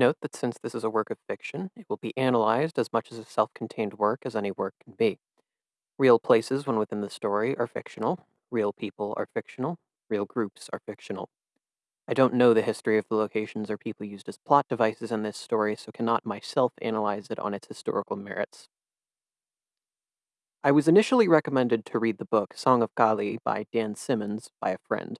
Note that since this is a work of fiction, it will be analyzed as much as a self contained work as any work can be. Real places, when within the story, are fictional, real people are fictional, real groups are fictional. I don't know the history of the locations or people used as plot devices in this story, so cannot myself analyze it on its historical merits. I was initially recommended to read the book Song of Kali by Dan Simmons by a friend.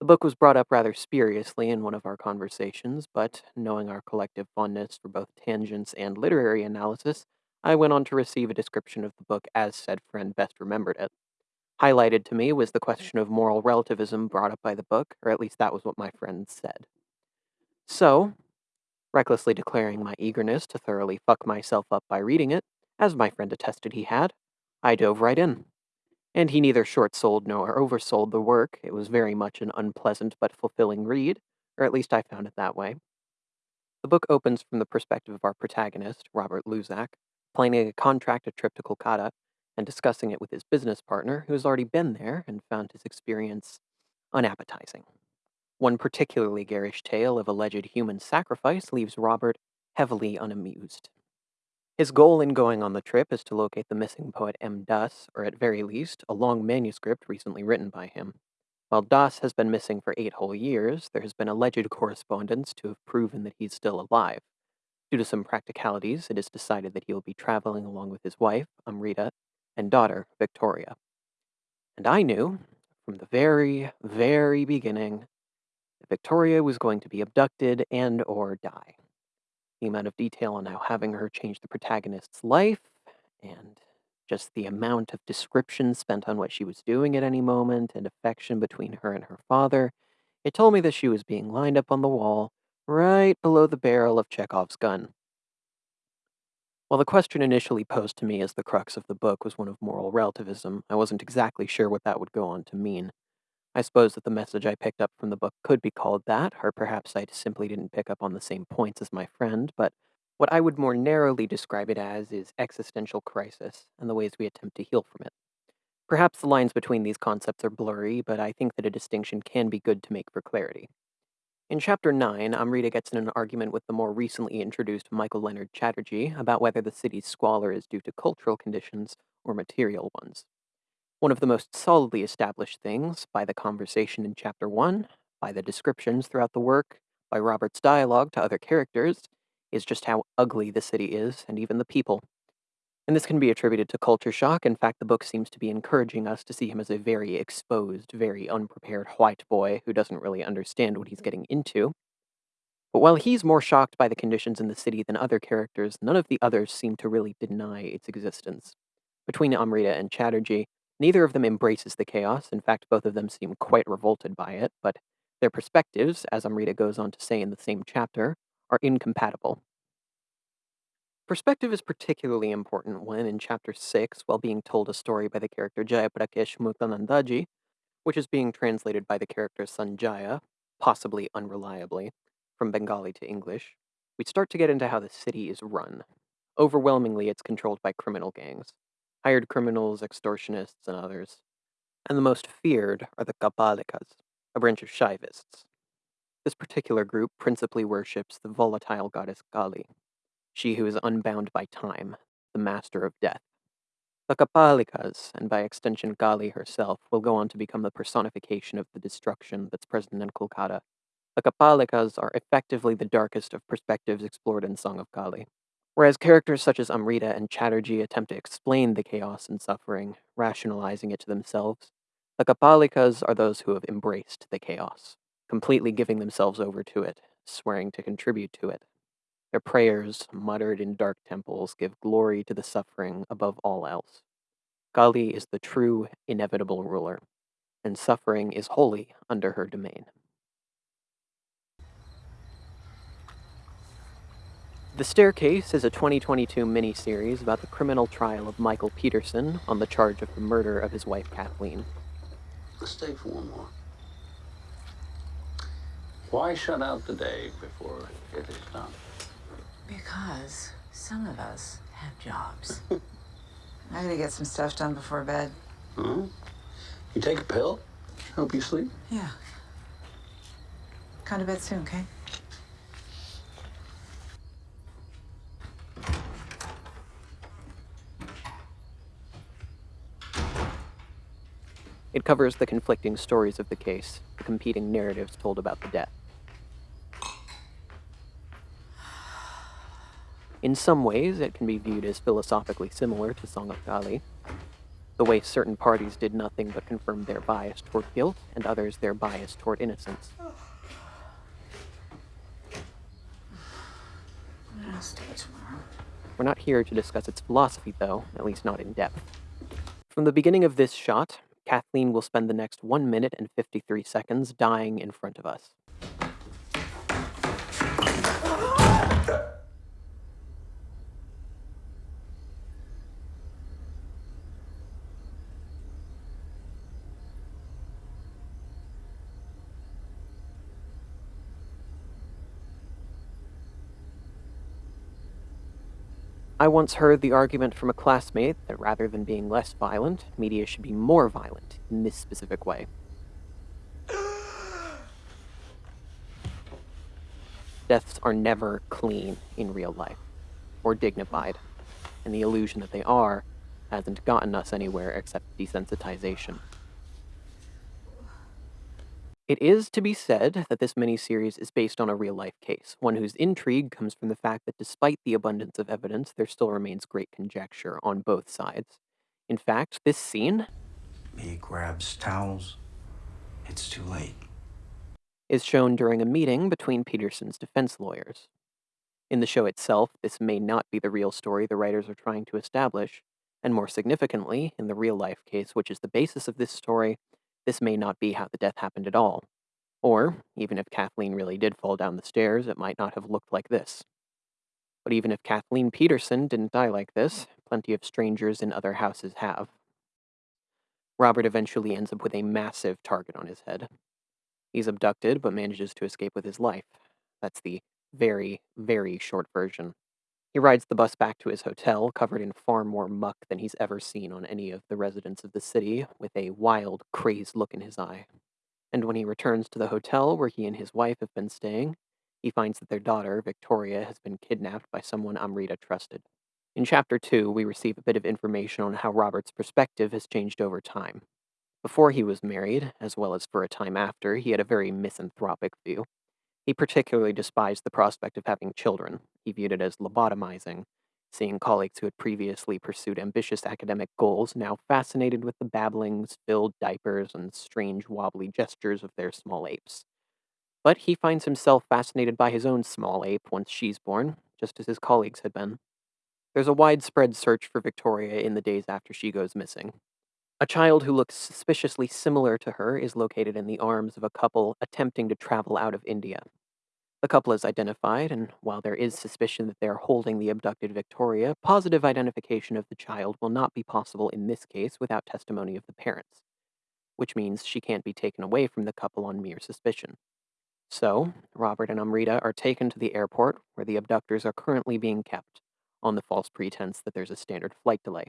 The book was brought up rather spuriously in one of our conversations, but knowing our collective fondness for both tangents and literary analysis, I went on to receive a description of the book as said friend best remembered it. Highlighted to me was the question of moral relativism brought up by the book, or at least that was what my friend said. So, recklessly declaring my eagerness to thoroughly fuck myself up by reading it, as my friend attested he had, I dove right in. And he neither short sold nor oversold the work. It was very much an unpleasant but fulfilling read, or at least I found it that way. The book opens from the perspective of our protagonist, Robert Luczak, planning a contracted trip to Kolkata and discussing it with his business partner, who has already been there and found his experience unappetizing. One particularly garish tale of alleged human sacrifice leaves Robert heavily unamused. His goal in going on the trip is to locate the missing poet M. Das, or at very least, a long manuscript recently written by him. While Das has been missing for eight whole years, there has been alleged correspondence to have proven that he's still alive. Due to some practicalities, it is decided that he will be traveling along with his wife, Amrita, and daughter, Victoria. And I knew, from the very, very beginning, that Victoria was going to be abducted and or die the amount of detail on how having her change the protagonist's life and just the amount of description spent on what she was doing at any moment and affection between her and her father, it told me that she was being lined up on the wall right below the barrel of Chekhov's gun. While the question initially posed to me as the crux of the book was one of moral relativism, I wasn't exactly sure what that would go on to mean. I suppose that the message I picked up from the book could be called that, or perhaps I simply didn't pick up on the same points as my friend, but what I would more narrowly describe it as is existential crisis and the ways we attempt to heal from it. Perhaps the lines between these concepts are blurry, but I think that a distinction can be good to make for clarity. In Chapter 9, Amrita gets in an argument with the more recently introduced Michael Leonard Chatterjee about whether the city's squalor is due to cultural conditions or material ones. One of the most solidly established things, by the conversation in Chapter 1, by the descriptions throughout the work, by Robert's dialogue to other characters, is just how ugly the city is, and even the people. And this can be attributed to culture shock. In fact, the book seems to be encouraging us to see him as a very exposed, very unprepared white boy who doesn't really understand what he's getting into. But while he's more shocked by the conditions in the city than other characters, none of the others seem to really deny its existence. Between Amrita and Chatterjee, Neither of them embraces the chaos. In fact, both of them seem quite revolted by it, but their perspectives, as Amrita goes on to say in the same chapter, are incompatible. Perspective is particularly important when, in chapter 6, while being told a story by the character Jayaprakash Muktanandaji, which is being translated by the character Sanjaya, possibly unreliably, from Bengali to English, we start to get into how the city is run. Overwhelmingly, it's controlled by criminal gangs hired criminals, extortionists, and others. And the most feared are the Kapalikas, a branch of Shaivists. This particular group principally worships the volatile goddess Kali, she who is unbound by time, the master of death. The Kapalikas, and by extension Kali herself, will go on to become the personification of the destruction that's present in Kolkata. The Kapalikas are effectively the darkest of perspectives explored in Song of Kali. Whereas characters such as Amrita and Chatterjee attempt to explain the chaos and suffering, rationalizing it to themselves, the Kapalikas are those who have embraced the chaos, completely giving themselves over to it, swearing to contribute to it. Their prayers, muttered in dark temples, give glory to the suffering above all else. Kali is the true, inevitable ruler, and suffering is wholly under her domain. The Staircase is a 2022 miniseries about the criminal trial of Michael Peterson on the charge of the murder of his wife Kathleen. Let's stay for one more. Why shut out the day before it is done? Because some of us have jobs. I gotta get some stuff done before bed. Huh? You take a pill? Help you sleep? Yeah. Come to bed soon, okay? It covers the conflicting stories of the case, the competing narratives told about the death. In some ways, it can be viewed as philosophically similar to Song of Kali, the way certain parties did nothing but confirm their bias toward guilt and others their bias toward innocence. We're not here to discuss its philosophy, though, at least not in depth. From the beginning of this shot, Kathleen will spend the next 1 minute and 53 seconds dying in front of us. I once heard the argument from a classmate that rather than being less violent, media should be more violent in this specific way. Deaths are never clean in real life, or dignified, and the illusion that they are hasn't gotten us anywhere except desensitization. It is to be said that this miniseries is based on a real life case, one whose intrigue comes from the fact that despite the abundance of evidence, there still remains great conjecture on both sides. In fact, this scene He grabs towels. It's too late. is shown during a meeting between Peterson's defense lawyers. In the show itself, this may not be the real story the writers are trying to establish, and more significantly, in the real life case, which is the basis of this story, this may not be how the death happened at all. Or, even if Kathleen really did fall down the stairs, it might not have looked like this. But even if Kathleen Peterson didn't die like this, plenty of strangers in other houses have. Robert eventually ends up with a massive target on his head. He's abducted, but manages to escape with his life. That's the very, very short version. He rides the bus back to his hotel, covered in far more muck than he's ever seen on any of the residents of the city, with a wild, crazed look in his eye. And when he returns to the hotel where he and his wife have been staying, he finds that their daughter, Victoria, has been kidnapped by someone Amrita trusted. In Chapter 2, we receive a bit of information on how Robert's perspective has changed over time. Before he was married, as well as for a time after, he had a very misanthropic view. He particularly despised the prospect of having children. He viewed it as lobotomizing, seeing colleagues who had previously pursued ambitious academic goals now fascinated with the babblings, filled diapers, and strange wobbly gestures of their small apes. But he finds himself fascinated by his own small ape once she's born, just as his colleagues had been. There's a widespread search for Victoria in the days after she goes missing. A child who looks suspiciously similar to her is located in the arms of a couple attempting to travel out of India. The couple is identified, and while there is suspicion that they are holding the abducted Victoria, positive identification of the child will not be possible in this case without testimony of the parents, which means she can't be taken away from the couple on mere suspicion. So, Robert and Amrita are taken to the airport where the abductors are currently being kept, on the false pretense that there's a standard flight delay.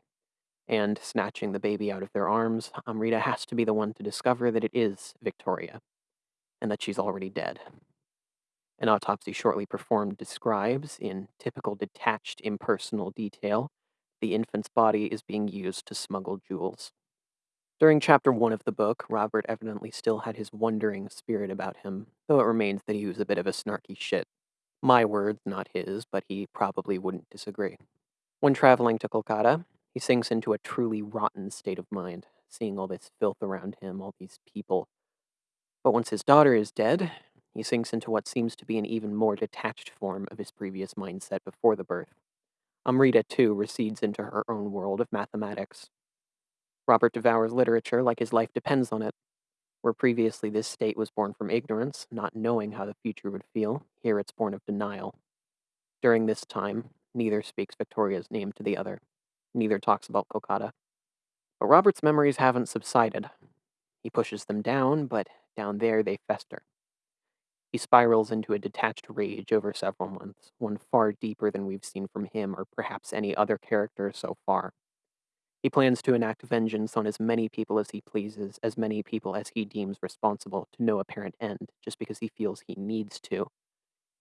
And snatching the baby out of their arms, Amrita has to be the one to discover that it is Victoria, and that she's already dead. An autopsy shortly performed describes, in typical detached, impersonal detail, the infant's body is being used to smuggle jewels. During chapter one of the book, Robert evidently still had his wondering spirit about him, though it remains that he was a bit of a snarky shit. My words, not his, but he probably wouldn't disagree. When traveling to Kolkata, he sinks into a truly rotten state of mind, seeing all this filth around him, all these people. But once his daughter is dead, he sinks into what seems to be an even more detached form of his previous mindset before the birth. Amrita, too, recedes into her own world of mathematics. Robert devours literature like his life depends on it. Where previously this state was born from ignorance, not knowing how the future would feel, here it's born of denial. During this time, neither speaks Victoria's name to the other. Neither talks about Kolkata. But Robert's memories haven't subsided. He pushes them down, but down there they fester. He spirals into a detached rage over several months, one far deeper than we've seen from him or perhaps any other character so far. He plans to enact vengeance on as many people as he pleases, as many people as he deems responsible, to no apparent end, just because he feels he needs to.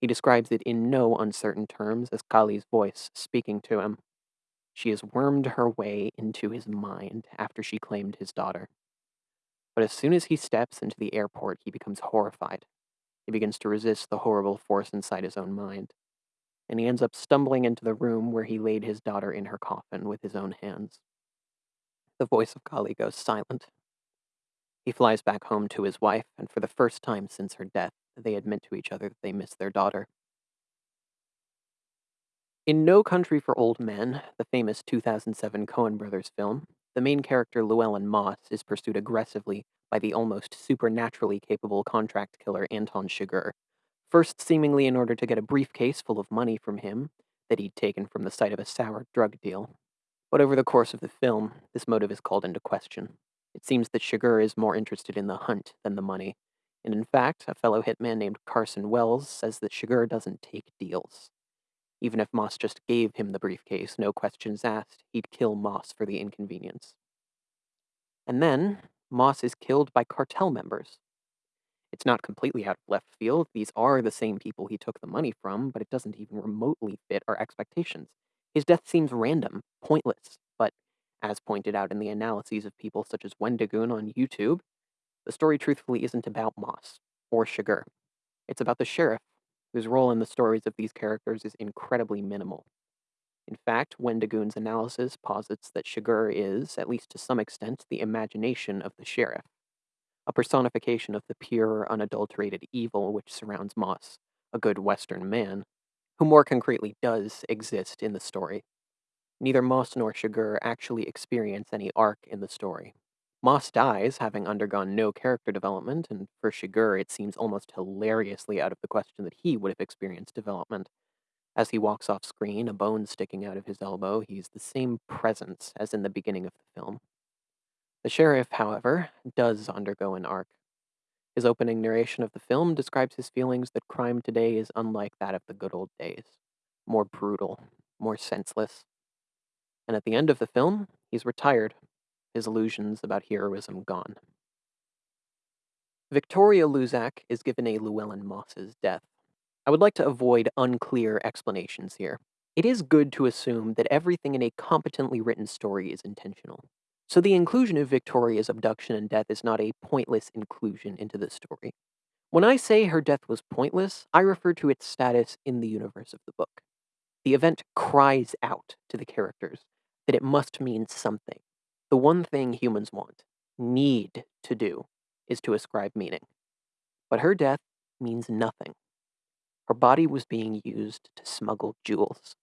He describes it in no uncertain terms as Kali's voice speaking to him. She has wormed her way into his mind after she claimed his daughter. But as soon as he steps into the airport, he becomes horrified. He begins to resist the horrible force inside his own mind. And he ends up stumbling into the room where he laid his daughter in her coffin with his own hands. The voice of Kali goes silent. He flies back home to his wife, and for the first time since her death, they admit to each other that they miss their daughter. In No Country for Old Men, the famous 2007 Coen brothers film, the main character Llewellyn Moss is pursued aggressively by the almost supernaturally capable contract killer Anton Chigurh, first seemingly in order to get a briefcase full of money from him that he'd taken from the site of a sour drug deal. But over the course of the film, this motive is called into question. It seems that Chigurh is more interested in the hunt than the money, and in fact, a fellow hitman named Carson Wells says that Chigurh doesn't take deals. Even if Moss just gave him the briefcase, no questions asked, he'd kill Moss for the inconvenience. And then, Moss is killed by cartel members. It's not completely out of left field. These are the same people he took the money from, but it doesn't even remotely fit our expectations. His death seems random, pointless, but as pointed out in the analyses of people such as Wendigoon on YouTube, the story truthfully isn't about Moss or Chigurh. It's about the sheriff whose role in the stories of these characters is incredibly minimal. In fact, Wendigoon's analysis posits that Chigurh is, at least to some extent, the imagination of the sheriff, a personification of the pure, unadulterated evil which surrounds Moss, a good Western man, who more concretely does exist in the story. Neither Moss nor Chigurh actually experience any arc in the story. Moss dies, having undergone no character development, and for Chigurh, it seems almost hilariously out of the question that he would have experienced development. As he walks off screen, a bone sticking out of his elbow, he's the same presence as in the beginning of the film. The sheriff, however, does undergo an arc. His opening narration of the film describes his feelings that crime today is unlike that of the good old days more brutal, more senseless. And at the end of the film, he's retired his illusions about heroism gone. Victoria Luczak is given a Llewellyn Moss's death. I would like to avoid unclear explanations here. It is good to assume that everything in a competently written story is intentional. So the inclusion of Victoria's abduction and death is not a pointless inclusion into the story. When I say her death was pointless, I refer to its status in the universe of the book. The event cries out to the characters that it must mean something, the one thing humans want, need to do, is to ascribe meaning. But her death means nothing. Her body was being used to smuggle jewels.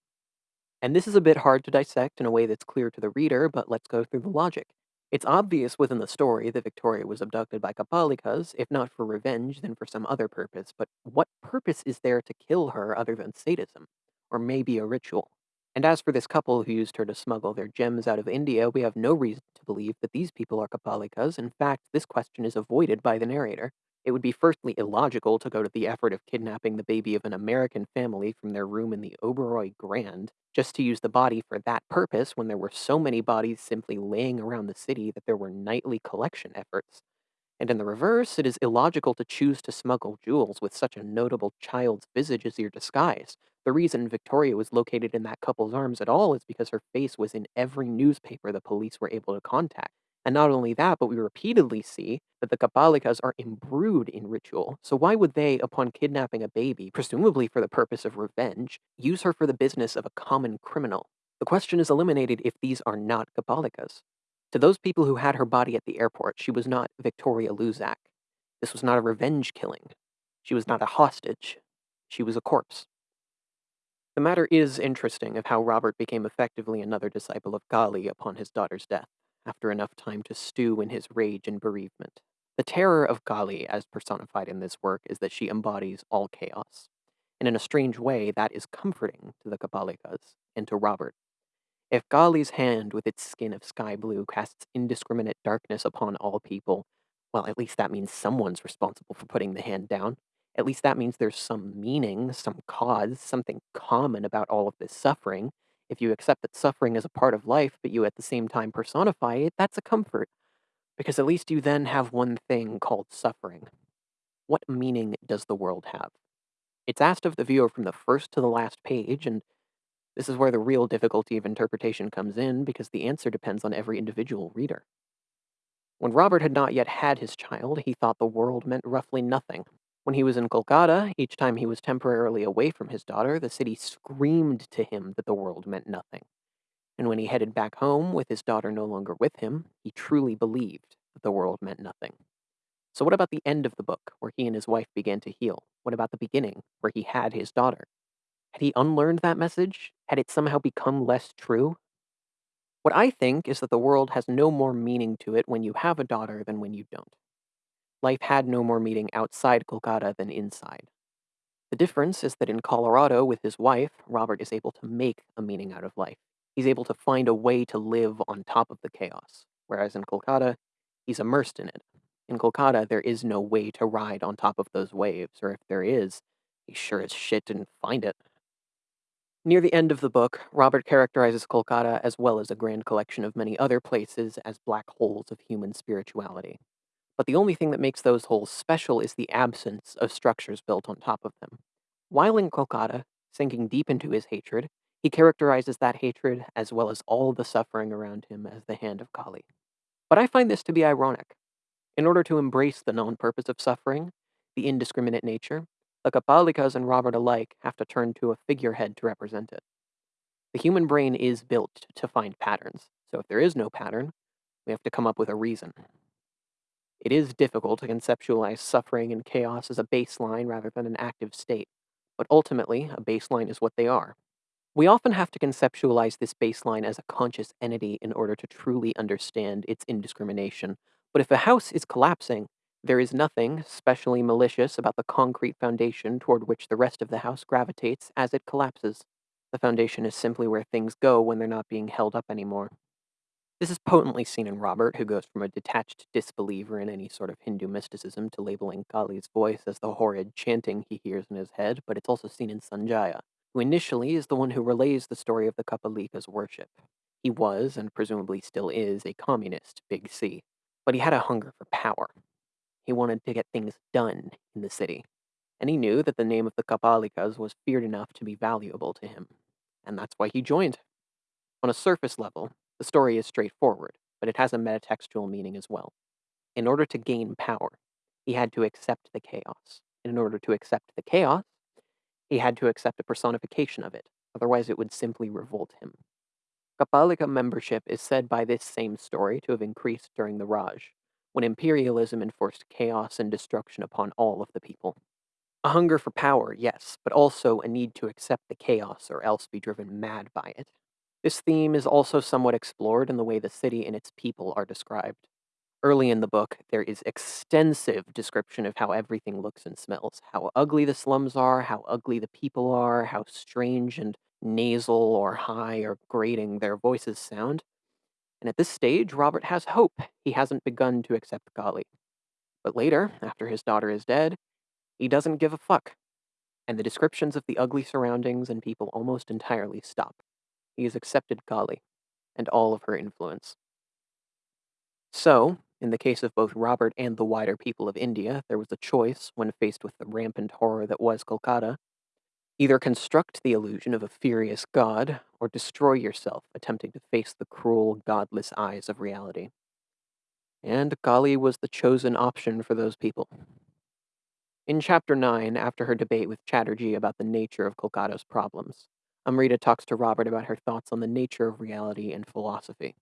And this is a bit hard to dissect in a way that's clear to the reader, but let's go through the logic. It's obvious within the story that Victoria was abducted by Kapalikas, if not for revenge, then for some other purpose. But what purpose is there to kill her other than sadism? Or maybe a ritual? And as for this couple who used her to smuggle their gems out of India, we have no reason to believe that these people are Kapalikas. In fact, this question is avoided by the narrator. It would be firstly illogical to go to the effort of kidnapping the baby of an American family from their room in the Oberoi Grand just to use the body for that purpose when there were so many bodies simply laying around the city that there were nightly collection efforts. And in the reverse, it is illogical to choose to smuggle jewels with such a notable child's visage as your disguise, the reason Victoria was located in that couple's arms at all is because her face was in every newspaper the police were able to contact. And not only that, but we repeatedly see that the Kapalikas are imbrued in ritual. So why would they, upon kidnapping a baby, presumably for the purpose of revenge, use her for the business of a common criminal? The question is eliminated if these are not Kapalikas. To those people who had her body at the airport, she was not Victoria Luczak. This was not a revenge killing. She was not a hostage. She was a corpse. The matter is interesting of how Robert became effectively another disciple of Kali upon his daughter's death, after enough time to stew in his rage and bereavement. The terror of Kali, as personified in this work, is that she embodies all chaos. And in a strange way, that is comforting to the Kapalikas and to Robert. If Kali's hand with its skin of sky blue casts indiscriminate darkness upon all people, well, at least that means someone's responsible for putting the hand down. At least that means there's some meaning, some cause, something common about all of this suffering. If you accept that suffering is a part of life, but you at the same time personify it, that's a comfort. Because at least you then have one thing called suffering. What meaning does the world have? It's asked of the viewer from the first to the last page, and this is where the real difficulty of interpretation comes in because the answer depends on every individual reader. When Robert had not yet had his child, he thought the world meant roughly nothing. When he was in Kolkata, each time he was temporarily away from his daughter, the city screamed to him that the world meant nothing. And when he headed back home with his daughter no longer with him, he truly believed that the world meant nothing. So, what about the end of the book, where he and his wife began to heal? What about the beginning, where he had his daughter? Had he unlearned that message? Had it somehow become less true? What I think is that the world has no more meaning to it when you have a daughter than when you don't. Life had no more meaning outside Kolkata than inside. The difference is that in Colorado, with his wife, Robert is able to make a meaning out of life. He's able to find a way to live on top of the chaos, whereas in Kolkata, he's immersed in it. In Kolkata, there is no way to ride on top of those waves, or if there is, he sure as shit didn't find it. Near the end of the book, Robert characterizes Kolkata as well as a grand collection of many other places as black holes of human spirituality. But the only thing that makes those holes special is the absence of structures built on top of them. While in Kolkata, sinking deep into his hatred, he characterizes that hatred, as well as all the suffering around him, as the hand of Kali. But I find this to be ironic. In order to embrace the non purpose of suffering, the indiscriminate nature, the Kapalikas and Robert alike have to turn to a figurehead to represent it. The human brain is built to find patterns, so if there is no pattern, we have to come up with a reason. It is difficult to conceptualize suffering and chaos as a baseline rather than an active state, but ultimately, a baseline is what they are. We often have to conceptualize this baseline as a conscious entity in order to truly understand its indiscrimination. But if a house is collapsing, there is nothing specially malicious about the concrete foundation toward which the rest of the house gravitates as it collapses. The foundation is simply where things go when they're not being held up anymore. This is potently seen in Robert, who goes from a detached disbeliever in any sort of Hindu mysticism to labeling Kali's voice as the horrid chanting he hears in his head, but it's also seen in Sanjaya, who initially is the one who relays the story of the Kapalikas' worship. He was, and presumably still is, a communist, Big C, but he had a hunger for power. He wanted to get things done in the city, and he knew that the name of the Kapalikas was feared enough to be valuable to him, and that's why he joined. On a surface level, the story is straightforward, but it has a metatextual meaning as well. In order to gain power, he had to accept the chaos. And in order to accept the chaos, he had to accept a personification of it, otherwise, it would simply revolt him. Kapalika membership is said by this same story to have increased during the Raj, when imperialism enforced chaos and destruction upon all of the people. A hunger for power, yes, but also a need to accept the chaos or else be driven mad by it. This theme is also somewhat explored in the way the city and its people are described. Early in the book, there is extensive description of how everything looks and smells, how ugly the slums are, how ugly the people are, how strange and nasal or high or grating their voices sound. And at this stage, Robert has hope. He hasn't begun to accept Kali. But later, after his daughter is dead, he doesn't give a fuck. And the descriptions of the ugly surroundings and people almost entirely stop. He has accepted Kali and all of her influence. So, in the case of both Robert and the wider people of India, there was a choice when faced with the rampant horror that was Kolkata. Either construct the illusion of a furious god, or destroy yourself attempting to face the cruel, godless eyes of reality. And Kali was the chosen option for those people. In chapter 9, after her debate with Chatterjee about the nature of Kolkata's problems, Amrita talks to Robert about her thoughts on the nature of reality and philosophy.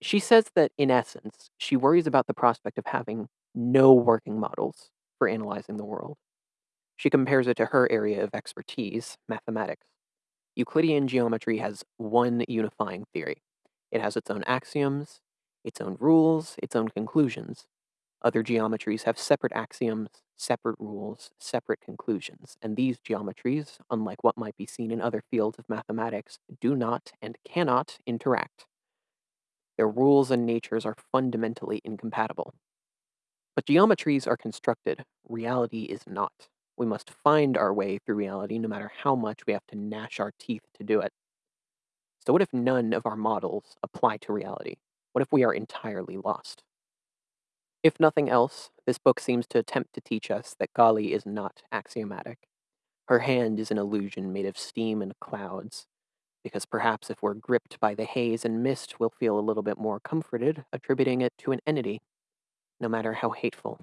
She says that, in essence, she worries about the prospect of having no working models for analyzing the world. She compares it to her area of expertise, mathematics. Euclidean geometry has one unifying theory it has its own axioms, its own rules, its own conclusions. Other geometries have separate axioms, separate rules, separate conclusions, and these geometries, unlike what might be seen in other fields of mathematics, do not and cannot interact. Their rules and natures are fundamentally incompatible. But geometries are constructed, reality is not. We must find our way through reality no matter how much we have to gnash our teeth to do it. So, what if none of our models apply to reality? What if we are entirely lost? If nothing else, this book seems to attempt to teach us that Kali is not axiomatic. Her hand is an illusion made of steam and clouds, because perhaps if we're gripped by the haze and mist, we'll feel a little bit more comforted, attributing it to an entity. no matter how hateful.